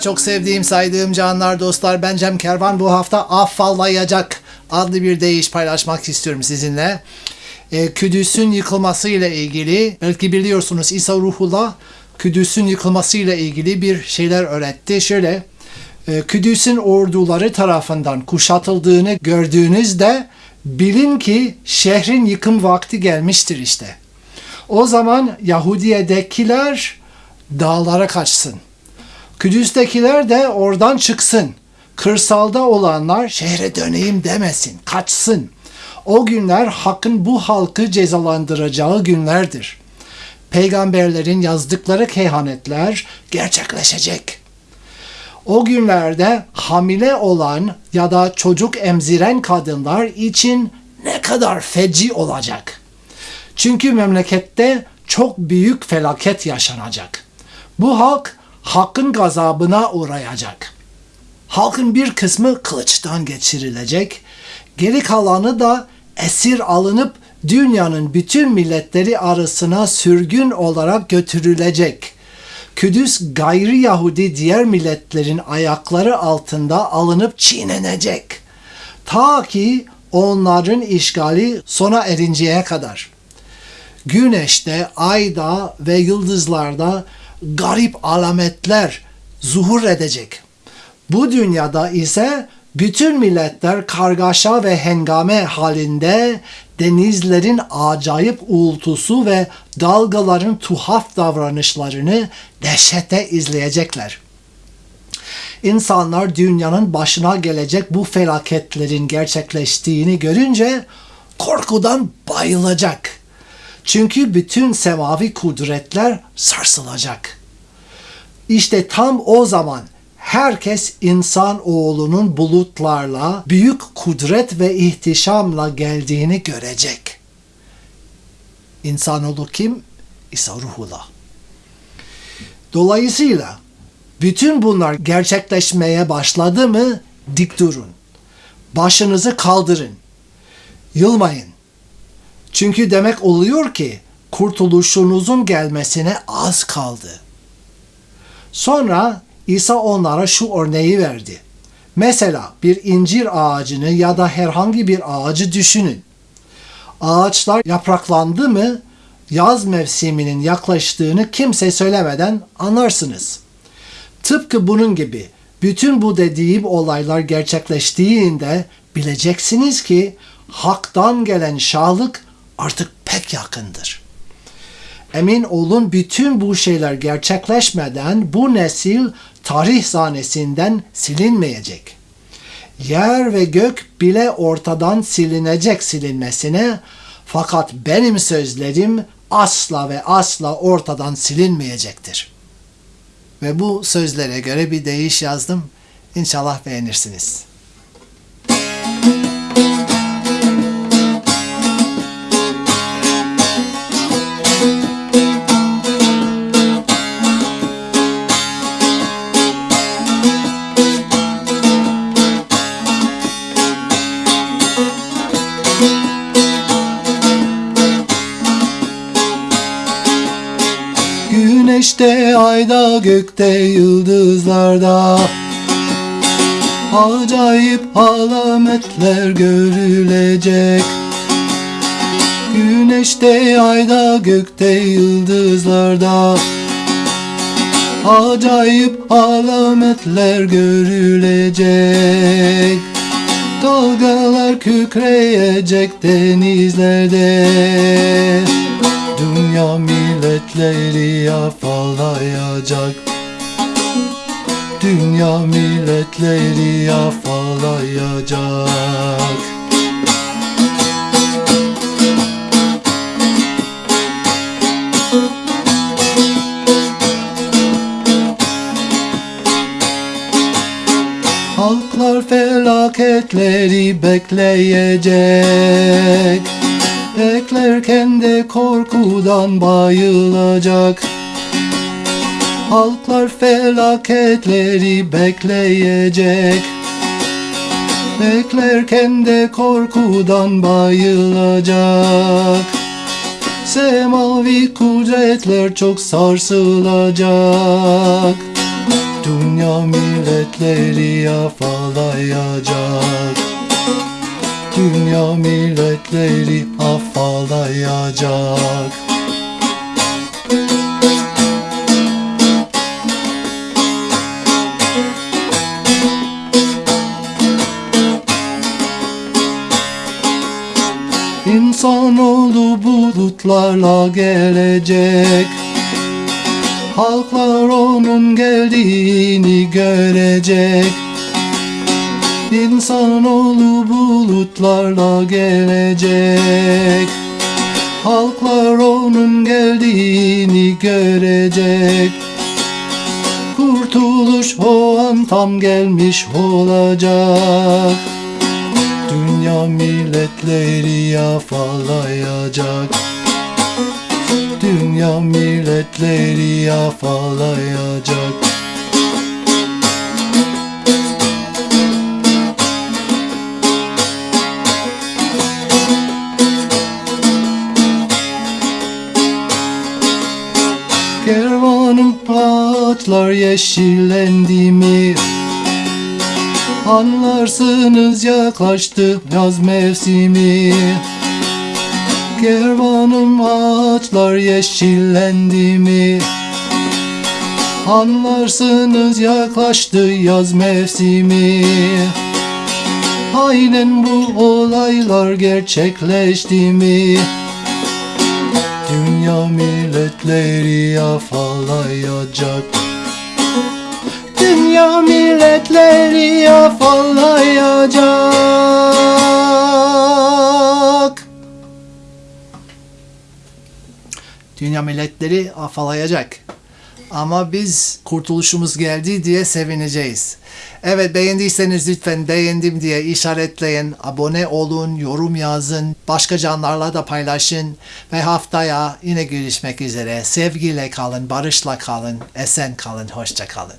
Çok sevdiğim saydığım canlar dostlar ben Cem Kervan bu hafta afallayacak adlı bir deyiş paylaşmak istiyorum sizinle. Ee, Kudüs'ün yıkılması ile ilgili belki biliyorsunuz İsa Ruhullah Kudüs'ün yıkılması ile ilgili bir şeyler öğretti. Şöyle e, Kudüs'ün orduları tarafından kuşatıldığını gördüğünüzde bilin ki şehrin yıkım vakti gelmiştir işte. O zaman Yahudiye'dekiler dağlara kaçsın. Kudüs'tekiler de oradan çıksın. Kırsalda olanlar şehre döneyim demesin, kaçsın. O günler hakkın bu halkı cezalandıracağı günlerdir. Peygamberlerin yazdıkları kehanetler gerçekleşecek. O günlerde hamile olan ya da çocuk emziren kadınlar için ne kadar feci olacak. Çünkü memlekette çok büyük felaket yaşanacak. Bu halk hakkın gazabına uğrayacak. Halkın bir kısmı kılıçtan geçirilecek, geri kalanı da esir alınıp dünyanın bütün milletleri arasına sürgün olarak götürülecek. Kudüs gayri Yahudi diğer milletlerin ayakları altında alınıp çiğnenecek. Ta ki onların işgali sona erinceye kadar. Güneşte, ayda ve yıldızlarda garip alametler zuhur edecek. Bu dünyada ise bütün milletler kargaşa ve hengame halinde denizlerin acayip uğultusu ve dalgaların tuhaf davranışlarını dehşete izleyecekler. İnsanlar dünyanın başına gelecek bu felaketlerin gerçekleştiğini görünce korkudan bayılacak. Çünkü bütün semavi kudretler sarsılacak. İşte tam o zaman herkes insan oğlunun bulutlarla büyük kudret ve ihtişamla geldiğini görecek. İnsanoğlu kim? İsa Ruhullah. Dolayısıyla bütün bunlar gerçekleşmeye başladı mı dik durun. Başınızı kaldırın. Yılmayın. Çünkü demek oluyor ki kurtuluşunuzun gelmesine az kaldı. Sonra İsa onlara şu örneği verdi. Mesela bir incir ağacını ya da herhangi bir ağacı düşünün. Ağaçlar yapraklandı mı yaz mevsiminin yaklaştığını kimse söylemeden anlarsınız. Tıpkı bunun gibi bütün bu dediğim olaylar gerçekleştiğinde bileceksiniz ki haktan gelen şahlık artık pek yakındır. Emin olun bütün bu şeyler gerçekleşmeden bu nesil tarih sahnesinden silinmeyecek. Yer ve gök bile ortadan silinecek silinmesine fakat benim sözlerim asla ve asla ortadan silinmeyecektir. Ve bu sözlere göre bir deyiş yazdım. İnşallah beğenirsiniz. Güneşte, ayda, gökte, yıldızlarda. Acayip alametler görülecek. Güneşte, ayda, gökte, yıldızlarda. Acayip alametler görülecek. Dalgalar kükreyecek denizlerde. Dünya milletleri afallayacak. Dünya milletleri afallayacak. Halklar felaketleri bekleyecek Beklerken de korkudan bayılacak. Halklar felaketleri bekleyecek. Beklerken de korkudan bayılacak. Semavi kudretler çok sarsılacak. Dünya milletleri afalayacak Dünya milletleri afalayacak İnsanoğlu bulutlarla gelecek. Halklar onun geldiğini görecek İnsanoğlu bulutlarla gelecek. Halklar onun geldiğini görecek. Kurtuluş o an tam gelmiş olacak. Dünya milletleri afalayacak Dünya milletleri afalayacak ağaçlar yeşillendi mi? Anlarsınız yaklaştı yaz mevsimi Kervanım ağaçlar yeşillendi mi? Anlarsınız yaklaştı yaz mevsimi Aynen bu olaylar gerçekleşti mi? Dünya milletleri afalayacak Dünya milletleri afalayacak Dünya milletleri afalayacak ama biz kurtuluşumuz geldi diye sevineceğiz. Evet beğendiyseniz lütfen beğendim diye işaretleyin, abone olun, yorum yazın, başka canlarla da paylaşın ve haftaya yine görüşmek üzere. Sevgiyle kalın, barışla kalın, esen kalın, hoşça kalın.